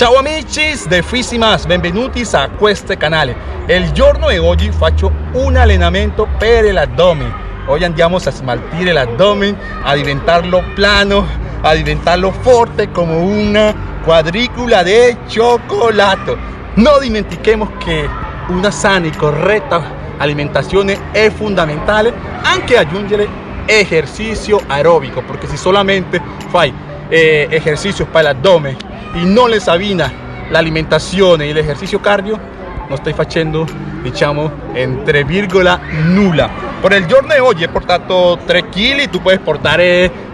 Ciao amici de Fisimas, benvenuti a questo canale. Il giorno di oggi faccio un allenamento per l'addome. Oggi andiamo a smaltire l'addome, a diventarlo plano, a diventarlo forte come una quadrícula de cioccolato. No dimentichemos che una sana e corretta alimentazione è fondamentale, anche aggiungere ejercicio aeróbico, porque si solamente fai eh, ejercicios para el abdomen y no les avina la alimentación y el ejercicio cardio, no stai facendo, diciamo, entre virgola nulla. Por el giorno de hoy he portato 3 kg, tú puedes portar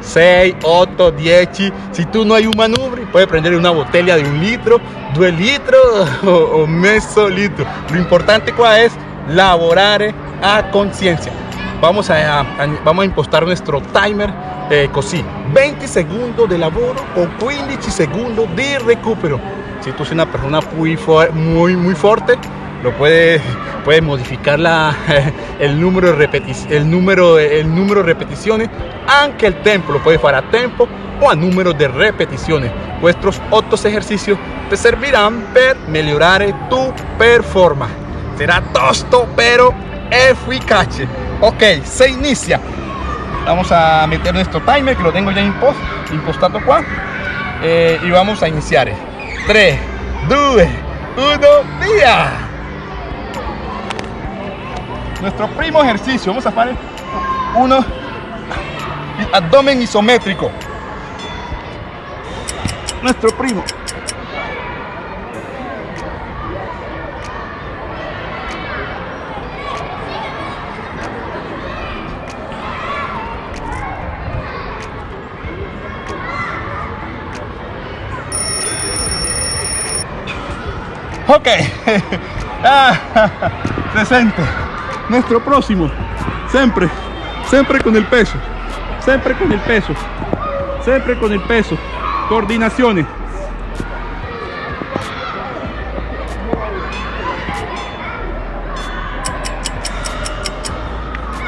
6, 8, 10. Si tú no hay un manubrio, puedes prender una botella de un litro, 2 litros o, o mezzo litro. Lo importante qua es lavorare a conciencia. Vamos a, a, vamos a impostar nuestro timer eh, così 20 segundos de lavoro o 15 segundos de recupero. Si tú eres una persona muy, muy, muy fuerte lo puedes puede modificar la, el, número de el, número, el número de repeticiones aunque el tempo lo puedes hacer a tempo o a número de repeticiones. Vuestros otros ejercicios te servirán para mejorar tu performance. Será tosto pero eficaz ok se inicia. Vamos a meter nuestro timer que lo tengo ya impost, impostado eh, y vamos a iniciar. 3 2 1 via nuestro primo ejercicio. Vamos a hacer uno. Abdomen isométrico. Nuestro primo Ok, ah, 60. Nuestro próximo, siempre, siempre con el peso, siempre con el peso, siempre con el peso. Coordinaciones.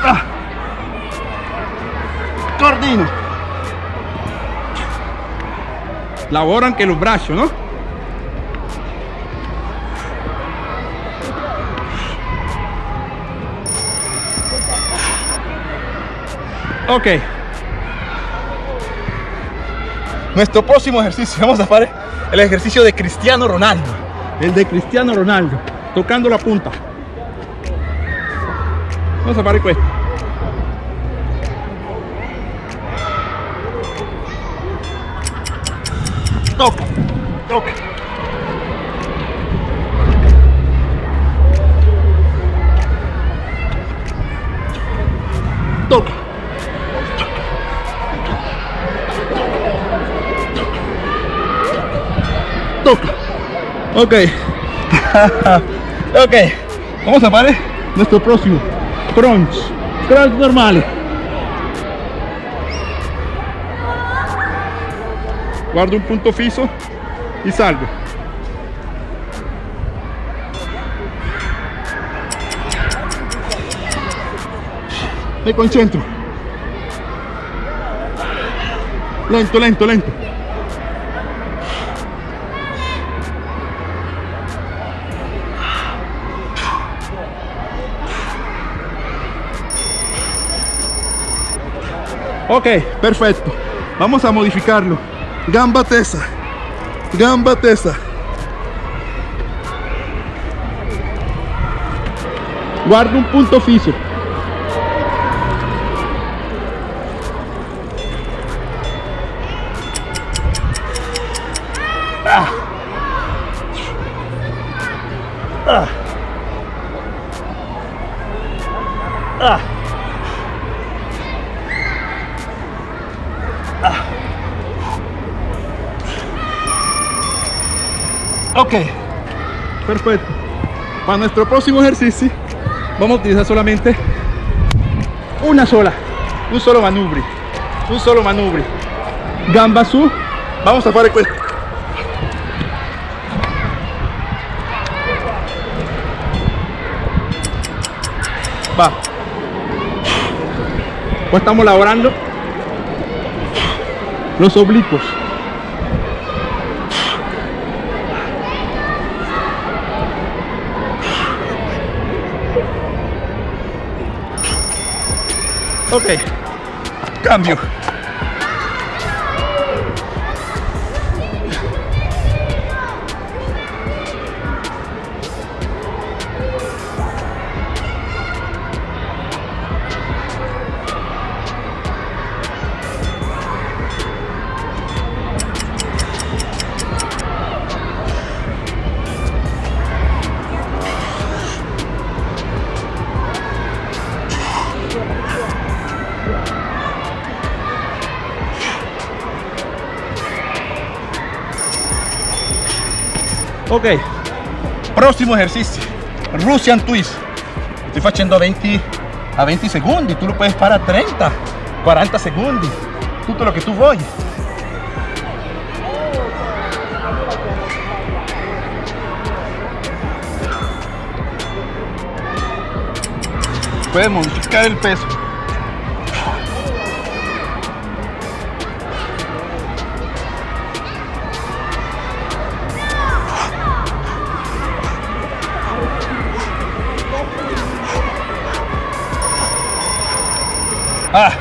Ah. Coordino. Laboran que los brazos, ¿no? Ok. Nuestro próximo ejercicio, vamos a hacer el ejercicio de Cristiano Ronaldo. El de Cristiano Ronaldo, tocando la punta. Vamos a hacer esto. Toca. Toca. Ok. ok. Vamos a parar nuestro próximo. Crunch. Crunch normal. Guardo un punto fijo y salgo. Me concentro. Lento, lento, lento. Ok, perfecto. Vamos a modificarlo. Gamba tesa. Gamba tesa. Guardo un punto fijo. Ah. Ah. Ah. Ok, perfecto. Para nuestro próximo ejercicio vamos a utilizar solamente una sola, un solo manubrio, un solo manubrio. Gamba su, vamos a hacer esto. Va. Pues estamos laborando los oblicuos. Ok cambio ok. Próximo ejercicio. Russian twist. Estoy haciendo a 20 a 20 segundos tú lo puedes parar a 30 40 segundos. Todo lo que tú voy. Puedes modificar el peso Ah.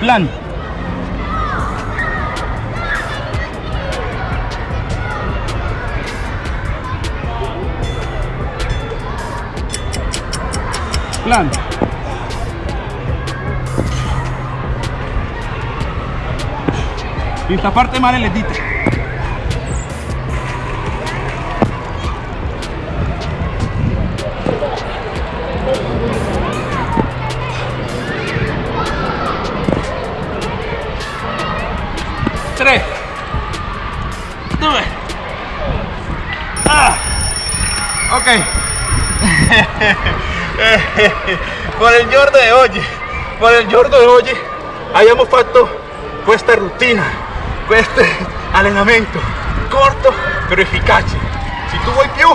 Plan. Plan. Y esta parte más le dite. Por el giorno de hoy, por el giorno de hoy, hayamos fatto questa rutina, questo allenamento corto pero efficace. Si tu vuoi più,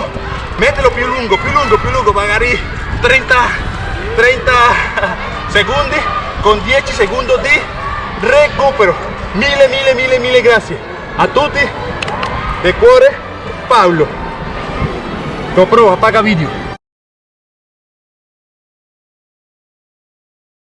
mettilo più lungo, più lungo, più lungo, magari 30, 30 secondi con 10 secondi di recupero. Mille, mille, mille, mille grazie a tutti de cuore Paolo. GoPro, apaga video.